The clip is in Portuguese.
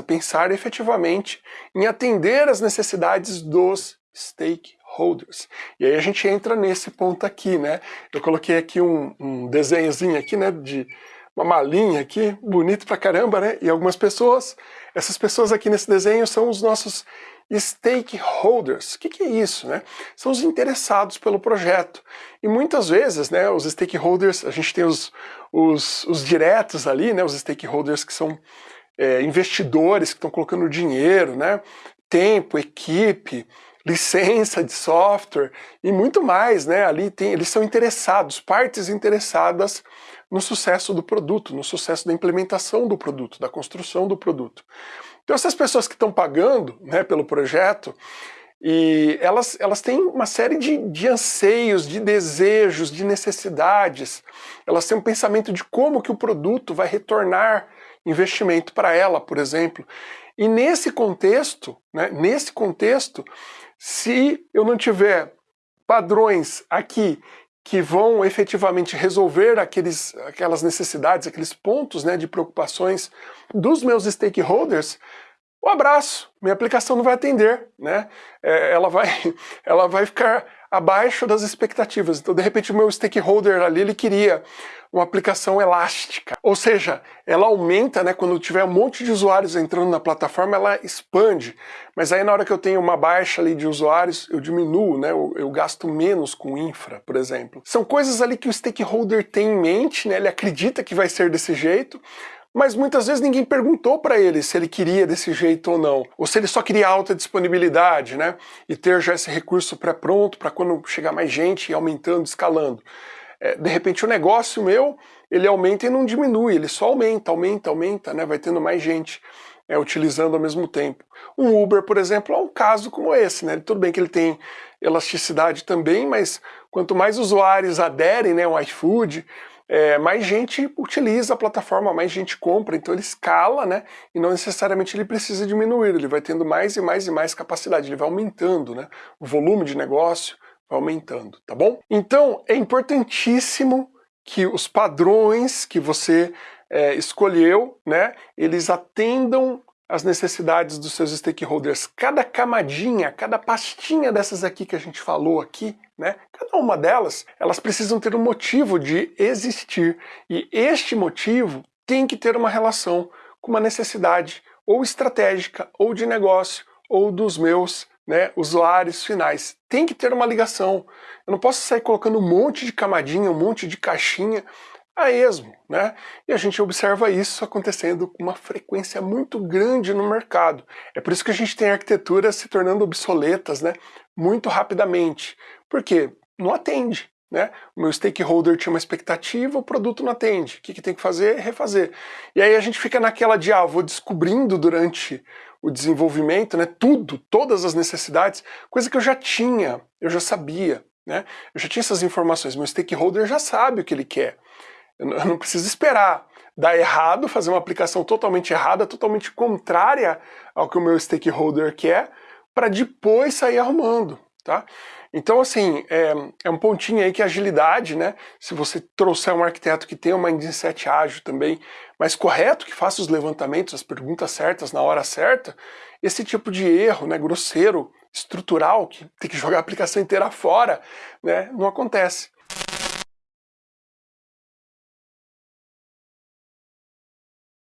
pensar efetivamente em atender as necessidades dos stakeholders. E aí a gente entra nesse ponto aqui, né? Eu coloquei aqui um, um desenhozinho aqui, né, de uma malinha aqui, bonito pra caramba, né? E algumas pessoas, essas pessoas aqui nesse desenho são os nossos stakeholders. O que, que, é isso? Né? São os interessados pelo projeto. E muitas vezes, né, os stakeholders, a gente tem os, os, os diretos ali, né, os stakeholders que são é, investidores que estão colocando dinheiro, né, tempo, equipe, licença de software e muito mais, né? Ali tem, eles são interessados, partes interessadas no sucesso do produto, no sucesso da implementação do produto, da construção do produto. Então essas pessoas que estão pagando né, pelo projeto, e elas, elas têm uma série de, de anseios, de desejos, de necessidades, elas têm um pensamento de como que o produto vai retornar investimento para ela, por exemplo. E nesse contexto, né, nesse contexto, se eu não tiver padrões aqui que vão efetivamente resolver aqueles, aquelas necessidades, aqueles pontos né, de preocupações dos meus stakeholders, um abraço, minha aplicação não vai atender, né? É, ela, vai, ela vai ficar abaixo das expectativas. Então, de repente, o meu stakeholder ali, ele queria uma aplicação elástica. Ou seja, ela aumenta, né, quando tiver um monte de usuários entrando na plataforma, ela expande. Mas aí na hora que eu tenho uma baixa ali de usuários, eu diminuo, né, eu, eu gasto menos com infra, por exemplo. São coisas ali que o stakeholder tem em mente, né, ele acredita que vai ser desse jeito, mas muitas vezes ninguém perguntou para ele se ele queria desse jeito ou não, ou se ele só queria alta disponibilidade, né, e ter já esse recurso pré-pronto para quando chegar mais gente e aumentando, escalando é, de repente o negócio meu, ele aumenta e não diminui, ele só aumenta, aumenta, aumenta, né? vai tendo mais gente é, utilizando ao mesmo tempo. Um Uber, por exemplo, é um caso como esse, né? Tudo bem que ele tem elasticidade também, mas quanto mais usuários aderem, né, o iFood, é, mais gente utiliza a plataforma, mais gente compra, então ele escala, né, e não necessariamente ele precisa diminuir, ele vai tendo mais e mais e mais capacidade, ele vai aumentando, né, o volume de negócio, aumentando, tá bom? Então é importantíssimo que os padrões que você é, escolheu, né, eles atendam as necessidades dos seus stakeholders. Cada camadinha, cada pastinha dessas aqui que a gente falou aqui, né, cada uma delas, elas precisam ter um motivo de existir. E este motivo tem que ter uma relação com uma necessidade ou estratégica, ou de negócio, ou dos meus né, usuários finais. Tem que ter uma ligação. Eu não posso sair colocando um monte de camadinha, um monte de caixinha a esmo, né? E a gente observa isso acontecendo com uma frequência muito grande no mercado. É por isso que a gente tem arquiteturas se tornando obsoletas, né? Muito rapidamente. Por quê? Não atende. Né? O meu stakeholder tinha uma expectativa, o produto não atende. O que, que tem que fazer? Refazer. E aí a gente fica naquela de, ah, vou descobrindo durante o desenvolvimento, né, tudo, todas as necessidades, coisa que eu já tinha, eu já sabia, né? Eu já tinha essas informações, meu stakeholder já sabe o que ele quer. Eu não, preciso esperar dar errado, fazer uma aplicação totalmente errada, totalmente contrária ao que o meu stakeholder quer, para depois sair arrumando, tá? Então, assim, é, é, um pontinho aí que a agilidade, né? Se você trouxer um arquiteto que tenha uma mindset ágil também, mas correto, que faça os levantamentos, as perguntas certas na hora certa, esse tipo de erro, né, grosseiro, estrutural, que tem que jogar a aplicação inteira fora, né, não acontece.